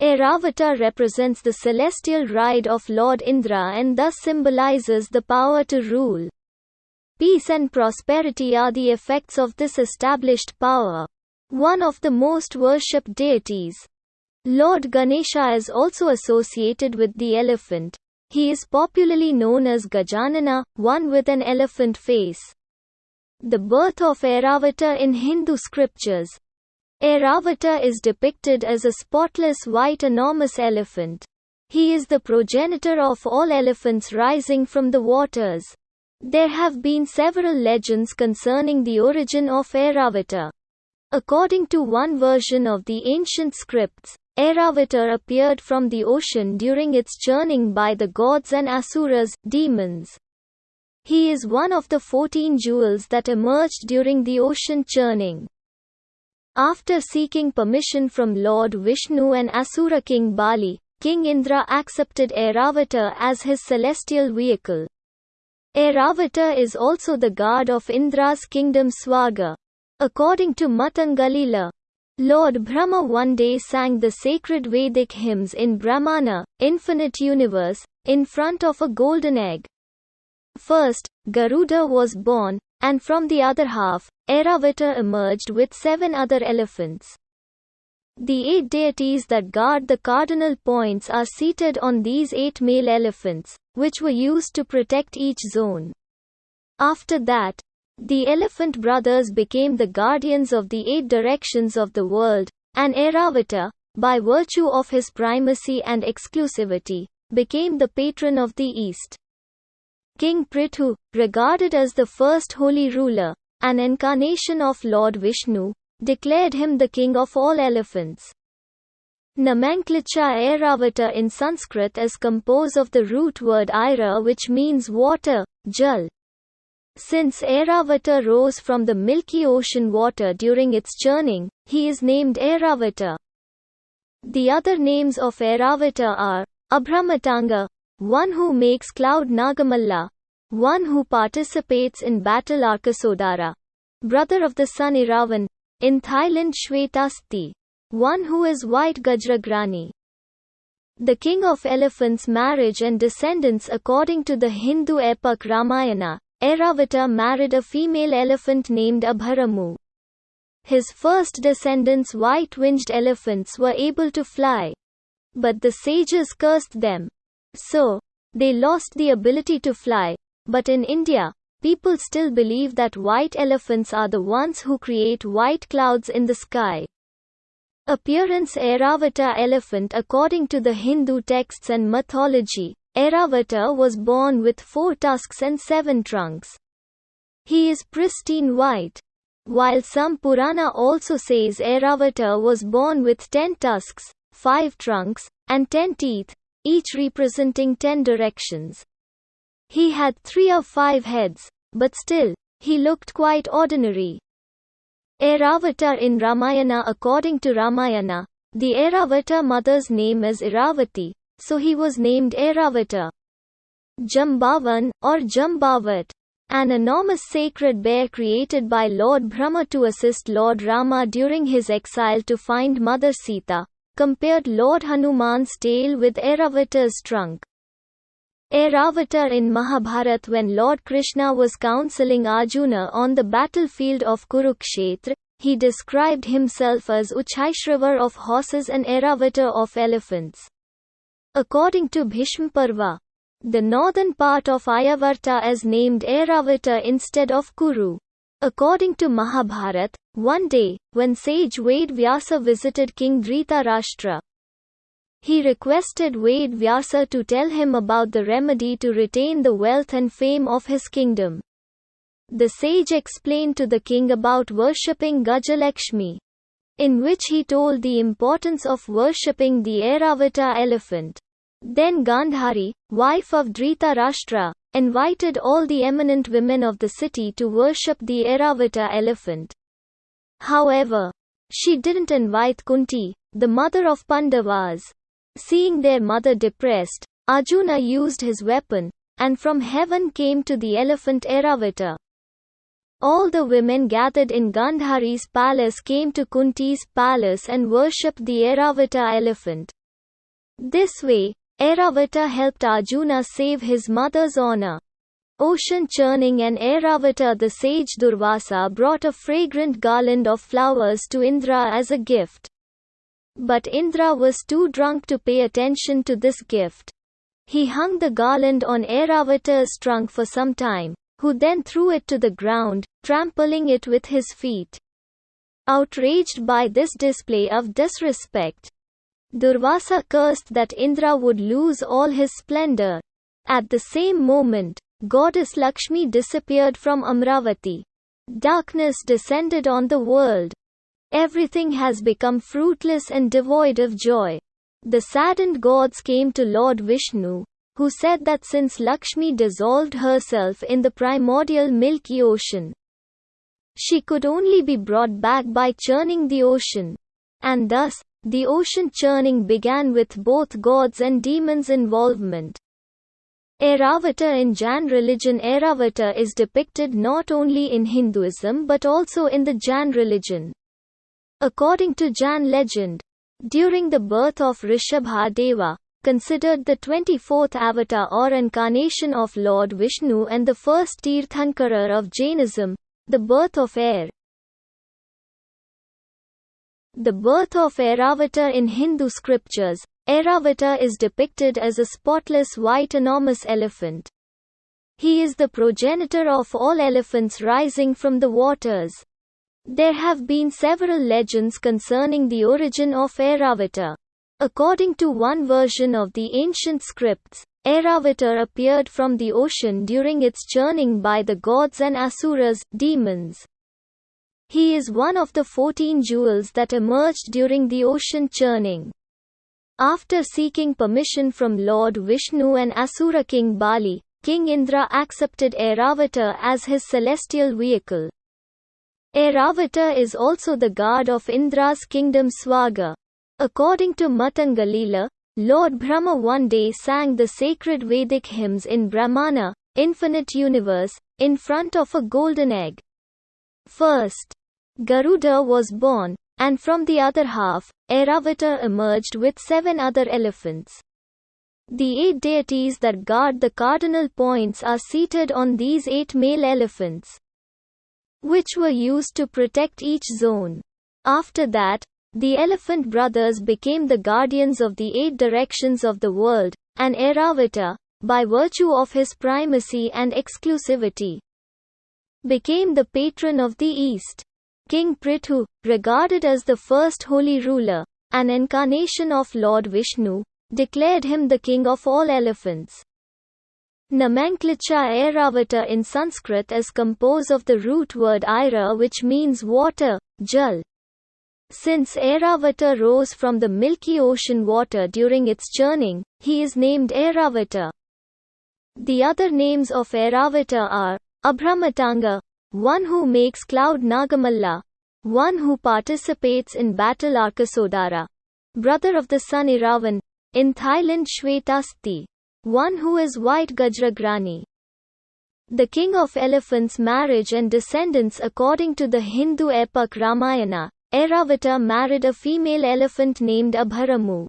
Airavata represents the celestial ride of Lord Indra and thus symbolizes the power to rule. Peace and prosperity are the effects of this established power. One of the most worshipped deities. Lord Ganesha is also associated with the elephant. He is popularly known as Gajanana, one with an elephant face. The birth of Airavata in Hindu scriptures. Airavata is depicted as a spotless white enormous elephant. He is the progenitor of all elephants rising from the waters. There have been several legends concerning the origin of Airavata. According to one version of the ancient scripts, Airavata appeared from the ocean during its churning by the gods and asuras, demons. He is one of the fourteen jewels that emerged during the ocean churning. After seeking permission from Lord Vishnu and Asura king Bali, King Indra accepted Airavata as his celestial vehicle. Airavata is also the god of Indra's kingdom Swarga. According to Matangalila, Lord Brahma one day sang the sacred Vedic hymns in Brahmanda, infinite universe, in front of a golden egg. First, Garuda was born, and from the other half, Airavata emerged with seven other elephants. The eight deities that guard the cardinal points are seated on these eight male elephants, which were used to protect each zone. After that, the elephant brothers became the guardians of the eight directions of the world, and Airavata, by virtue of his primacy and exclusivity, became the patron of the East. King Prithu, regarded as the first holy ruler, an incarnation of Lord Vishnu, declared him the king of all elephants. Nomenclature Airavata in Sanskrit is composed of the root word Aira which means water, Jal. Since Airavata rose from the milky ocean water during its churning, he is named Airavata. The other names of Airavata are Abhramatanga, one who makes cloud Nagamalla, one who participates in battle Arkasodara, brother of the sun Iravan, in Thailand Shvetasti. One who is white Gajragrani. The king of elephants marriage and descendants according to the Hindu epic Ramayana, Airavata married a female elephant named Abharamu. His first descendants white-winged elephants were able to fly. But the sages cursed them. So, they lost the ability to fly. But in India, People still believe that white elephants are the ones who create white clouds in the sky. Appearance Airavata elephant According to the Hindu texts and mythology, Airavata was born with four tusks and seven trunks. He is pristine white. While some Purana also says Airavata was born with ten tusks, five trunks, and ten teeth, each representing ten directions. He had three or five heads, but still, he looked quite ordinary. Airavata in Ramayana According to Ramayana, the Airavata mother's name is Iravati, so he was named Airavata. Jambavan, or Jambavat, an enormous sacred bear created by Lord Brahma to assist Lord Rama during his exile to find Mother Sita, compared Lord Hanuman's tail with Airavata's trunk. Airavata in Mahabharat when Lord Krishna was counseling Arjuna on the battlefield of Kurukshetra, he described himself as Uchaishravar of horses and Airavata of elephants. According to Bhishmaparva, the northern part of Ayavarta is named Airavata instead of Kuru. According to Mahabharat, one day, when sage Ved Vyasa visited King Dhritarashtra, he requested Ved Vyasa to tell him about the remedy to retain the wealth and fame of his kingdom. The sage explained to the king about worshipping Gajalakshmi, in which he told the importance of worshipping the Airavata elephant. Then Gandhari, wife of Dhritarashtra, invited all the eminent women of the city to worship the Airavata elephant. However, she didn't invite Kunti, the mother of Pandavas. Seeing their mother depressed, Arjuna used his weapon, and from heaven came to the elephant Airavata. All the women gathered in Gandhari's palace came to Kunti's palace and worshipped the Airavata elephant. This way, Airavata helped Arjuna save his mother's honor. Ocean churning and Airavata the sage Durvasa brought a fragrant garland of flowers to Indra as a gift. But Indra was too drunk to pay attention to this gift. He hung the garland on Airavata's trunk for some time, who then threw it to the ground, trampling it with his feet. Outraged by this display of disrespect, Durvasa cursed that Indra would lose all his splendor. At the same moment, goddess Lakshmi disappeared from Amravati. Darkness descended on the world. Everything has become fruitless and devoid of joy. The saddened gods came to Lord Vishnu, who said that since Lakshmi dissolved herself in the primordial milky ocean, she could only be brought back by churning the ocean. And thus, the ocean churning began with both gods and demons' involvement. Airavata in Jain religion Airavata is depicted not only in Hinduism but also in the Jain religion. According to Jain legend, during the birth of Rishabhadeva, considered the 24th avatar or incarnation of Lord Vishnu and the first Tirthankara of Jainism, the birth of air, the birth of Airavata in Hindu scriptures, Airavata is depicted as a spotless white enormous elephant. He is the progenitor of all elephants rising from the waters. There have been several legends concerning the origin of Airavata. According to one version of the ancient scripts, Airavata appeared from the ocean during its churning by the gods and asuras, demons. He is one of the 14 jewels that emerged during the ocean churning. After seeking permission from Lord Vishnu and Asura king Bali, King Indra accepted Airavata as his celestial vehicle. Airavata is also the god of Indra's kingdom Swarga. According to Matangalila, Lord Brahma one day sang the sacred Vedic hymns in Brahmanda, infinite universe, in front of a golden egg. First, Garuda was born, and from the other half, Airavata emerged with seven other elephants. The eight deities that guard the cardinal points are seated on these eight male elephants, which were used to protect each zone. After that, the elephant brothers became the guardians of the eight directions of the world, and Airavata, by virtue of his primacy and exclusivity, became the patron of the East. King Prithu, regarded as the first holy ruler, an incarnation of Lord Vishnu, declared him the king of all elephants. Nomenclature Airavata in Sanskrit is composed of the root word aira which means water, jal. Since Airavata rose from the Milky Ocean water during its churning, he is named Airavata. The other names of Airavata are Abhramatanga, one who makes cloud Nagamalla, one who participates in battle Arkasodara, brother of the sun Iravan, in Thailand Shvetasti, one who is white Gajragrani. The king of elephants marriage and descendants according to the Hindu epic Ramayana, Airavata married a female elephant named Abharamu.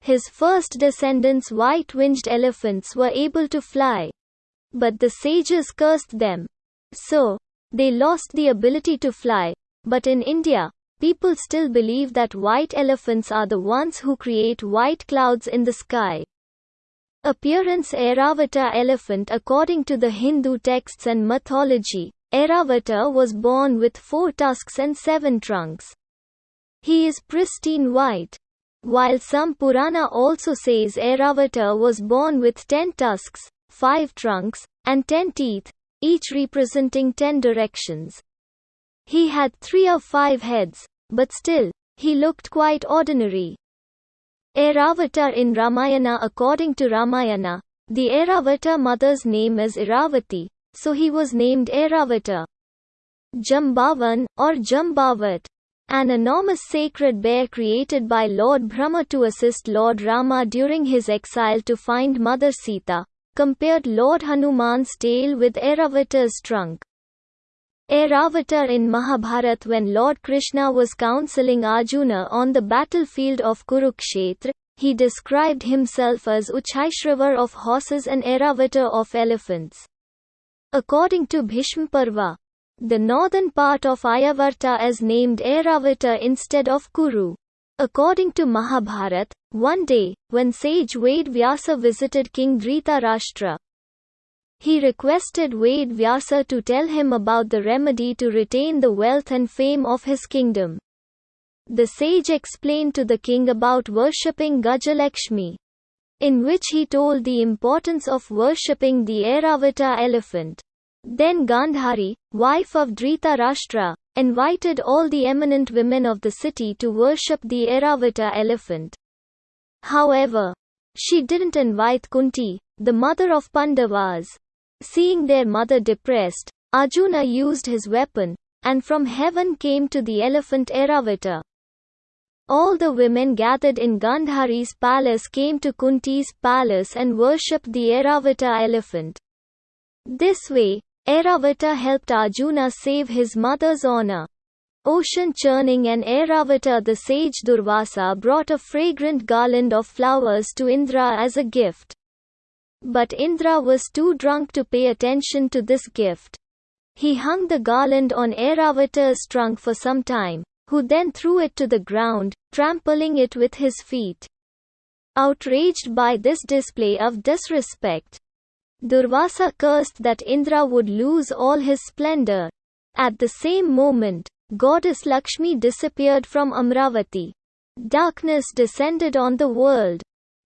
His first descendants white-winged elephants were able to fly. But the sages cursed them, so, they lost the ability to fly. But in India, people still believe that white elephants are the ones who create white clouds in the sky. Appearance Airavata elephant According to the Hindu texts and mythology, Airavata was born with four tusks and seven trunks. He is pristine white. While some Purana also says Airavata was born with ten tusks, five trunks, and ten teeth, each representing ten directions. He had three or five heads, but still, he looked quite ordinary. Airavata in Ramayana According to Ramayana, the Airavata mother's name is Iravati, so he was named Airavata. Jambavan, or Jambavat, an enormous sacred bear created by Lord Brahma to assist Lord Rama during his exile to find Mother Sita, compared Lord Hanuman's tail with Airavata's trunk. Airavata in Mahabharat when Lord Krishna was counseling Arjuna on the battlefield of Kurukshetra, he described himself as Uchhaishravar of horses and Airavata of elephants. According to Bhishmaparva, the northern part of Ayavarta is named Airavata instead of Kuru. According to Mahabharat, one day, when sage Ved Vyasa visited King Dhritarashtra, he requested Ved Vyasa to tell him about the remedy to retain the wealth and fame of his kingdom. The sage explained to the king about worshipping Gajalakshmi, in which he told the importance of worshipping the Airavata elephant. Then Gandhari, wife of Dhritarashtra, invited all the eminent women of the city to worship the Airavata elephant. However, she didn't invite Kunti, the mother of Pandavas. Seeing their mother depressed, Arjuna used his weapon, and from heaven came to the elephant Airavata. All the women gathered in Gandhari's palace came to Kunti's palace and worshipped the Airavata elephant. This way, Airavata helped Arjuna save his mother's honor. Ocean churning and Airavata the sage Durvasa brought a fragrant garland of flowers to Indra as a gift. But Indra was too drunk to pay attention to this gift. He hung the garland on Airavata's trunk for some time, who then threw it to the ground, trampling it with his feet. Outraged by this display of disrespect, Durvasa cursed that Indra would lose all his splendor. At the same moment, goddess Lakshmi disappeared from Amravati. Darkness descended on the world.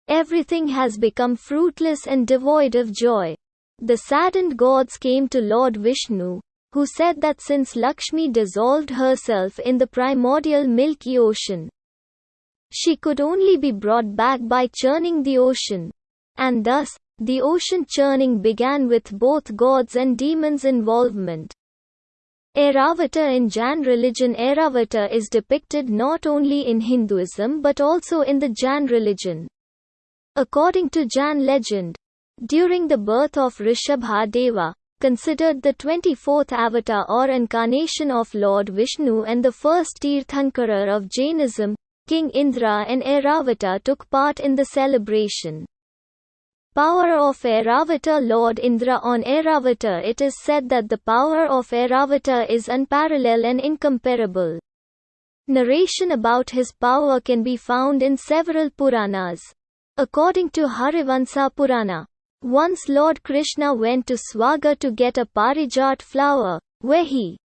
Everything has become fruitless and devoid of joy. The saddened gods came to Lord Vishnu, who said that since Lakshmi dissolved herself in the primordial milky ocean, she could only be brought back by churning the ocean. And thus, the ocean churning began with both gods and demons' involvement. Airavata in Jain religion Airavata is depicted not only in Hinduism but also in the Jain religion. According to Jain legend, during the birth of Rishabha Deva, considered the 24th avatar or incarnation of Lord Vishnu and the first Tirthankara of Jainism, King Indra and Airavata took part in the celebration. Power of Airavata Lord Indra on Airavata It is said that the power of Airavata is unparalleled and incomparable. Narration about his power can be found in several Puranas. According to Harivansa Purana, once Lord Krishna went to Swarga to get a parijat flower, where he